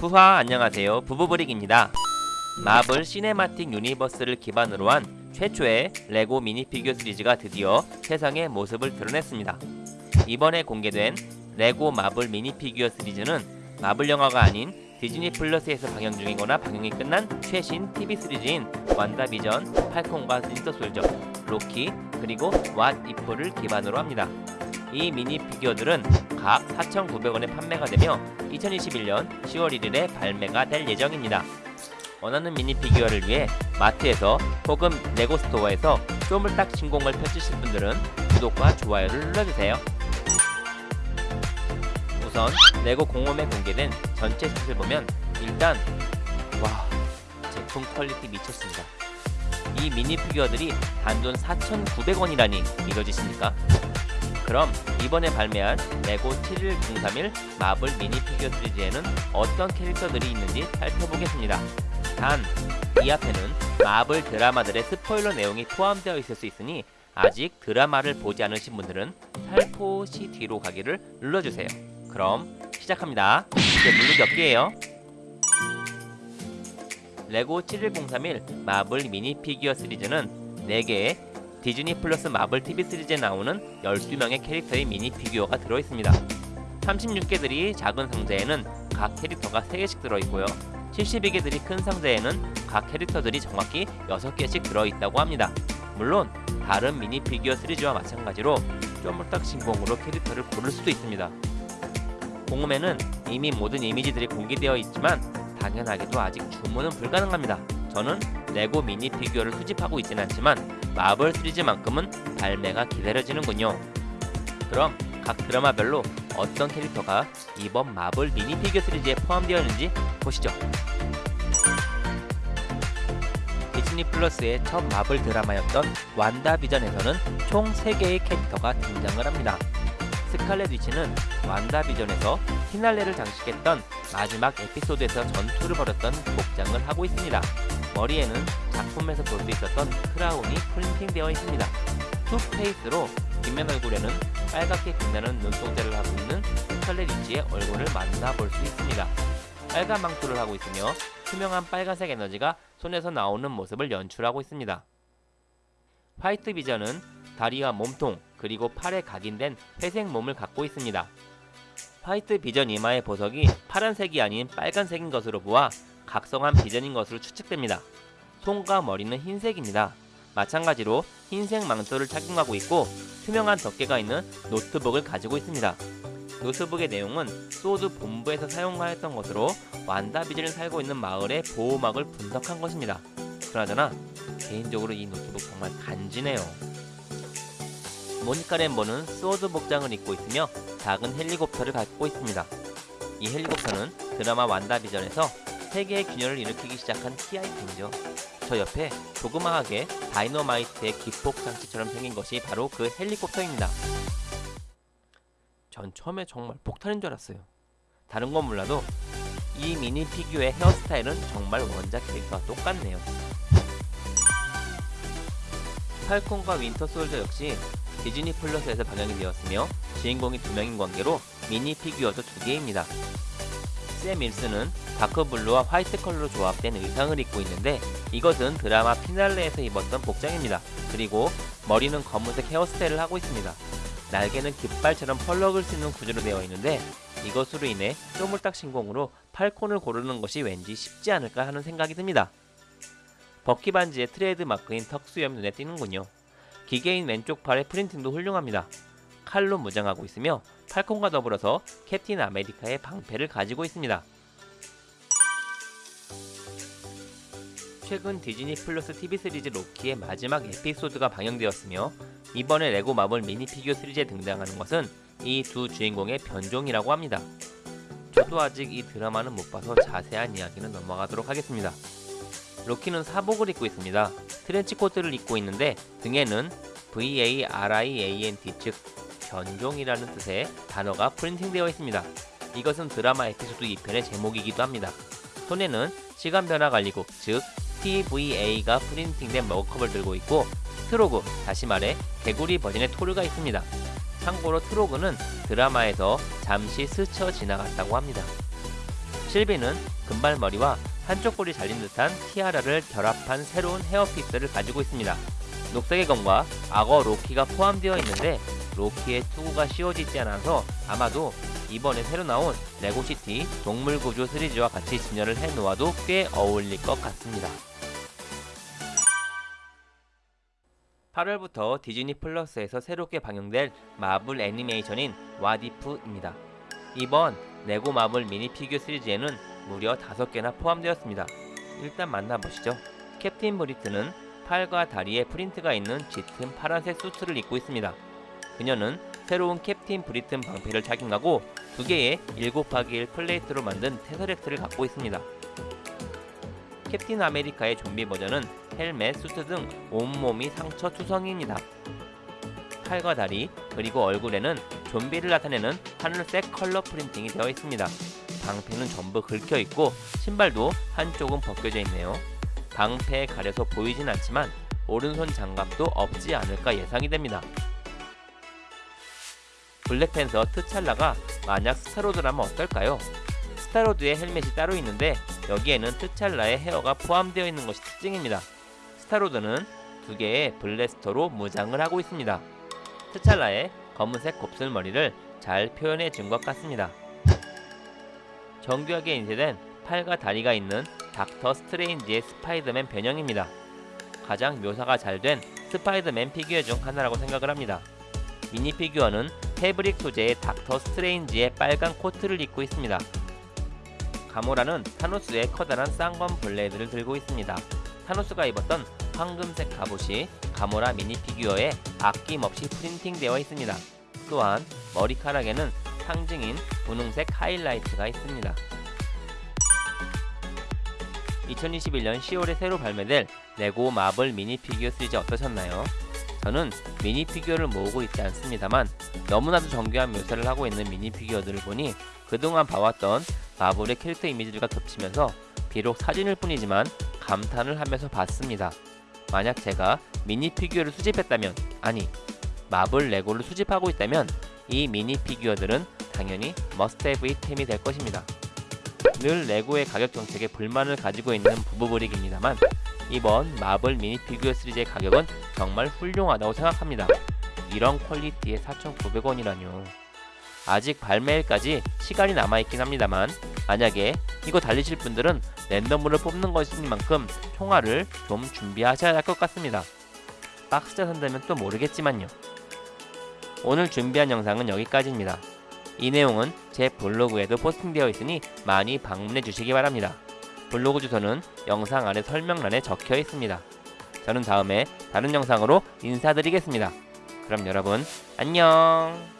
후하 안녕하세요. 부부브릭입니다. 마블 시네마틱 유니버스를 기반으로 한 최초의 레고 미니피규어 시리즈가 드디어 세상에 모습을 드러냈습니다. 이번에 공개된 레고 마블 미니피규어 시리즈는 마블 영화가 아닌 디즈니 플러스에서 방영 중이거나 방영이 끝난 최신 TV 시리즈인 완다비전, 팔콘과 윈터 솔저, 로키, 그리고 왓 이프를 기반으로 합니다. 이 미니 피규어들은 각 4,900원에 판매가 되며 2021년 10월 1일에 발매가 될 예정입니다. 원하는 미니 피규어를 위해 마트에서 혹은 레고 스토어에서 쪼물딱 신공을 펼치실 분들은 구독과 좋아요를 눌러주세요. 우선 레고 공홈에 공개된 전체 셋을 보면 일단 와 제품 퀄리티 미쳤습니다. 이 미니 피규어들이 단돈 4,900원이라니 믿어지십니까? 그럼 이번에 발매한 레고 71031 마블 미니 피규어 시리즈에는 어떤 캐릭터들이 있는지 살펴보겠습니다. 단, 이 앞에는 마블 드라마들의 스포일러 내용이 포함되어 있을 수 있으니 아직 드라마를 보지 않으신 분들은 살포시 뒤로 가기를 눌러주세요. 그럼 시작합니다. 이제 물르기 없기에요. 레고 71031 마블 미니 피규어 시리즈는 4개의 디즈니 플러스 마블 TV 시리즈에 나오는 12명의 캐릭터의 미니 피규어가 들어있습니다. 36개들이 작은 상자에는 각 캐릭터가 3개씩 들어있고요. 72개들이 큰 상자에는 각 캐릭터들이 정확히 6개씩 들어있다고 합니다. 물론 다른 미니 피규어 시리즈와 마찬가지로 쪼물딱 신공으로 캐릭터를 고를 수도 있습니다. 공홈에는 이미 모든 이미지들이 공개되어 있지만 당연하게도 아직 주문은 불가능합니다. 저는 레고 미니 피규어를 수집하고 있진 않지만 마블 시리즈만큼은 발매가 기다려지는군요. 그럼 각 드라마별로 어떤 캐릭터가 이번 마블 미니 피규어 시리즈에 포함되어 있는지 보시죠. 디즈니 플러스의 첫 마블 드라마였던 완다 비전에서는 총 3개의 캐릭터가 등장을 합니다. 스칼렛 위치는 완다 비전에서 피날레를 장식했던 마지막 에피소드에서 전투를 벌였던 복장을 하고 있습니다. 머리에는 작품에서 볼 수 있었던 크라운이 printing되어 있습니다. two face로 뒷면 얼굴에는 빨갛게 빛나는 눈동자를 하고 있는 위치의 얼굴을 만나볼 수 있습니다. 빨간 망토를 하고 있으며 투명한 빨간색 에너지가 손에서 나오는 모습을 연출하고 있습니다. 화이트 비전은 다리와 몸통 그리고 팔에 각인된 회색 몸을 갖고 있습니다. 화이트 비전 이마의 보석이 파란색이 아닌 빨간색인 것으로 보아 각성한 비전인 것으로 추측됩니다. 손과 머리는 흰색입니다. 마찬가지로 흰색 망토를 착용하고 있고 투명한 덮개가 있는 노트북을 가지고 있습니다. 노트북의 내용은 소드 본부에서 사용하였던 것으로 완다 비전이 살고 있는 마을의 보호막을 분석한 것입니다. 그나저나 개인적으로 이 노트북 정말 간지네요. 모니카 램보는 소드 복장을 입고 있으며 작은 헬리콥터를 갖고 있습니다. 이 헬리콥터는 드라마 완다비전에서 세계의 균열을 일으키기 시작한 키 아이템이죠. 저 옆에 조그마하게 다이너마이트의 기폭 장치처럼 생긴 것이 바로 그 헬리콥터입니다. 전 처음에 정말 폭탄인 줄 알았어요. 다른 건 몰라도 이 미니 피규어의 헤어스타일은 정말 원작 캐릭터와 똑같네요. 팔콘과 윈터 솔저 역시 디즈니 플러스에서 방영이 되었으며 주인공이 두 명인 관계로 미니 피규어도 두 개입니다. 샘 윌슨은 dark blue와 화이트 컬러로 조합된 의상을 입고 있는데 이것은 드라마 피날레에서 입었던 복장입니다. 그리고 머리는 검은색 헤어스타일을 하고 있습니다. 날개는 깃발처럼 펄럭일 수 있는 구조로 되어 있는데 이것으로 인해 쪼물딱 신공으로 팔콘을 고르는 것이 왠지 쉽지 않을까 하는 생각이 듭니다. 버키 반즈의 트레이드 마크인 턱수염 눈에 띄는군요. 기계인 왼쪽 팔의 printing도 훌륭합니다. 칼로 무장하고 있으며 팔콘과 더불어서 캡틴 아메리카의 방패를 가지고 있습니다. 최근 디즈니 플러스 TV 시리즈 로키의 마지막 에피소드가 방영되었으며 이번에 레고 마블 미니 피규어 시리즈에 등장하는 것은 이 두 주인공의 변종이라고 합니다. 저도 아직 이 드라마는 못 봐서 자세한 이야기는 넘어가도록 하겠습니다. 로키는 사복을 입고 있습니다. 트렌치 코트를 입고 있는데 등에는 VARIANT 즉 변종이라는 뜻의 단어가 printing되어 있습니다. 이것은 드라마 에피소드 2편의 제목이기도 합니다. 손에는 시간 변화 관리국 즉 TVA가 printing된 머그컵을 들고 있고 트로그, 다시 말해 개구리 버전의 토르가 있습니다. 참고로 트로그는 드라마에서 잠시 스쳐 지나갔다고 합니다. 실비는 금발머리와 한쪽 뿔이 잘린 듯한 티아라를 결합한 새로운 hairpiece를 가지고 있습니다. 녹색의 검과 악어 로키가 포함되어 있는데 로키의 투구가 씌워지지 않아서 아마도 이번에 새로 나온 레고시티 동물구조 시리즈와 같이 진열을 해놓아도 꽤 어울릴 것 같습니다. 8월부터 디즈니 플러스에서 새롭게 방영될 마블 애니메이션인 What If입니다. 이번 레고 마블 미니 피규어 시리즈에는 무려 5개나 포함되었습니다. 일단 만나보시죠. 캡틴 브리튼은 팔과 다리에 프린트가 있는 짙은 파란색 수트를 입고 있습니다. 그녀는 새로운 캡틴 브리튼 방패를 착용하고 두 개의 7x1 플레이트로 만든 테서렉트를 갖고 있습니다. 캡틴 아메리카의 좀비 버전은 헬멧, 수트 등 온몸이 상처 투성이입니다. 팔과 다리, 그리고 얼굴에는 좀비를 나타내는 하늘색 컬러 printing이 되어 있습니다. 방패는 전부 긁혀 있고 신발도 한쪽은 벗겨져 있네요. 방패에 가려서 보이진 않지만 오른손 장갑도 없지 않을까 예상이 됩니다. 블랙팬서 트찰라가 만약 스타로드라면 어떨까요? 스타로드의 헬멧이 따로 있는데 여기에는 트찰라의 헤어가 포함되어 있는 것이 특징입니다. 스타로드는 두 개의 blaster로 무장을 하고 있습니다. 트찰라의 검은색 곱슬머리를 잘 표현해 준 것 같습니다. 정교하게 인쇄된 팔과 다리가 있는 닥터 스트레인지의 스파이더맨 변형입니다. 가장 묘사가 잘 된 스파이더맨 피규어 중 하나라고 생각을 합니다. 미니 피규어는 패브릭 소재의 닥터 스트레인지의 빨간 코트를 입고 있습니다. 가모라는 타노스의 커다란 쌍검 블레이드를 들고 있습니다. 타노스가 입었던 황금색 갑옷이 가모라 미니 피규어에 아낌없이 프린팅되어 있습니다. 또한 머리카락에는 상징인 분홍색 하이라이트가 있습니다. 2021년 10월에 새로 발매될 레고 마블 미니 피규어 시리즈 어떠셨나요? 저는 미니 피규어를 모으고 있지 않습니다만 너무나도 정교한 묘사를 하고 있는 미니 피규어들을 보니 그동안 봐왔던 마블의 캐릭터 이미지들과 겹치면서 비록 사진일 뿐이지만 감탄을 하면서 봤습니다. 만약 제가 미니 피규어를 수집했다면 아니 마블 레고를 수집하고 있다면 이 미니 피규어들은 당연히 must-have item이 될 것입니다. 늘 레고의 가격 정책에 불만을 가지고 있는 부부브릭입니다만 이번 마블 미니 피규어 시리즈의 가격은 정말 훌륭하다고 생각합니다. 이런 퀄리티에 4,900원이라뇨. 아직 발매일까지 시간이 남아있긴 합니다만 만약에 이거 달리실 분들은 랜덤으로 뽑는 것인 만큼 총알을 좀 준비하셔야 할 것 같습니다. 박스째 산다면 또 모르겠지만요. 오늘 준비한 영상은 여기까지입니다. 이 내용은 제 블로그에도 포스팅되어 있으니 많이 방문해 주시기 바랍니다. 블로그 주소는 영상 아래 설명란에 적혀 있습니다. 저는 다음에 다른 영상으로 인사드리겠습니다. 그럼 여러분 안녕